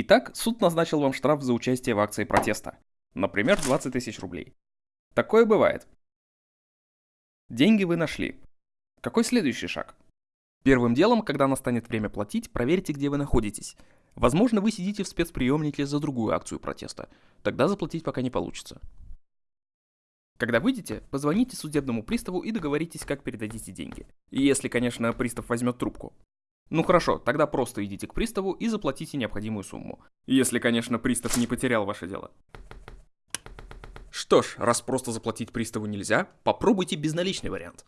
Итак, суд назначил вам штраф за участие в акции протеста. Например, 20 тысяч рублей. Такое бывает. Деньги вы нашли. Какой следующий шаг? Первым делом, когда настанет время платить, проверьте, где вы находитесь. Возможно, вы сидите в спецприемнике за другую акцию протеста. Тогда заплатить пока не получится. Когда выйдете, позвоните судебному приставу и договоритесь, как передадите деньги. Если, конечно, пристав возьмет трубку. Ну хорошо, тогда просто идите к приставу и заплатите необходимую сумму. Если, конечно, пристав не потерял ваше дело. Что ж, раз просто заплатить приставу нельзя, попробуйте безналичный вариант.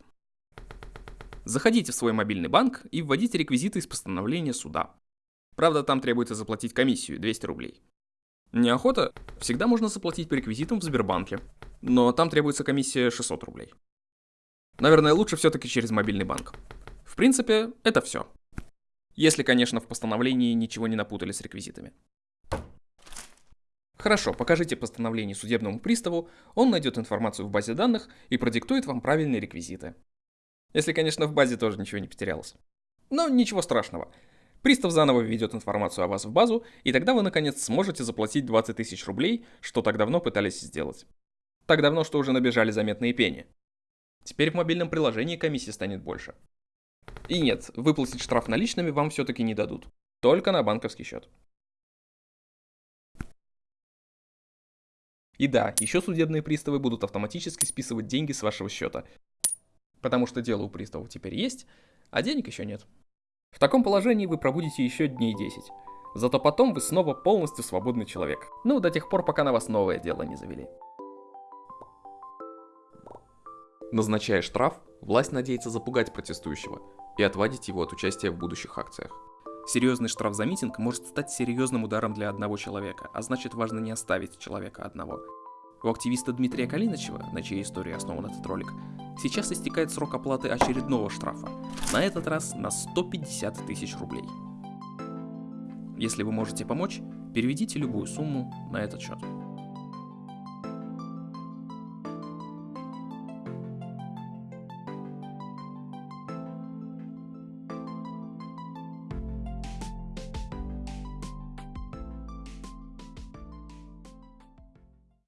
Заходите в свой мобильный банк и вводите реквизиты из постановления суда. Правда, там требуется заплатить комиссию 200 рублей. Неохота? Всегда можно заплатить по реквизитам в Сбербанке, но там требуется комиссия 600 рублей. Наверное, лучше все-таки через мобильный банк. В принципе, это все. Если, конечно, в постановлении ничего не напутали с реквизитами. Хорошо, покажите постановление судебному приставу, он найдет информацию в базе данных и продиктует вам правильные реквизиты. Если, конечно, в базе тоже ничего не потерялось. Но ничего страшного. Пристав заново введет информацию о вас в базу, и тогда вы наконец сможете заплатить 20 тысяч рублей, что так давно пытались сделать. Так давно, что уже набежали заметные пени. Теперь в мобильном приложении комиссия станет больше. И нет, выплатить штраф наличными вам все-таки не дадут. Только на банковский счет. И да, еще судебные приставы будут автоматически списывать деньги с вашего счета. Потому что дело у приставов теперь есть, а денег еще нет. В таком положении вы пробудете еще дней 10. Зато потом вы снова полностью свободный человек. Ну, до тех пор, пока на вас новое дело не завели. Назначая штраф, власть надеется запугать протестующего и отвадить его от участия в будущих акциях. Серьезный штраф за митинг может стать серьезным ударом для одного человека, а значит важно не оставить человека одного. У активиста Дмитрия Калинычева, на чьей истории основан этот ролик, сейчас истекает срок оплаты очередного штрафа, на этот раз на 150 тысяч рублей. Если вы можете помочь, переведите любую сумму на этот счет.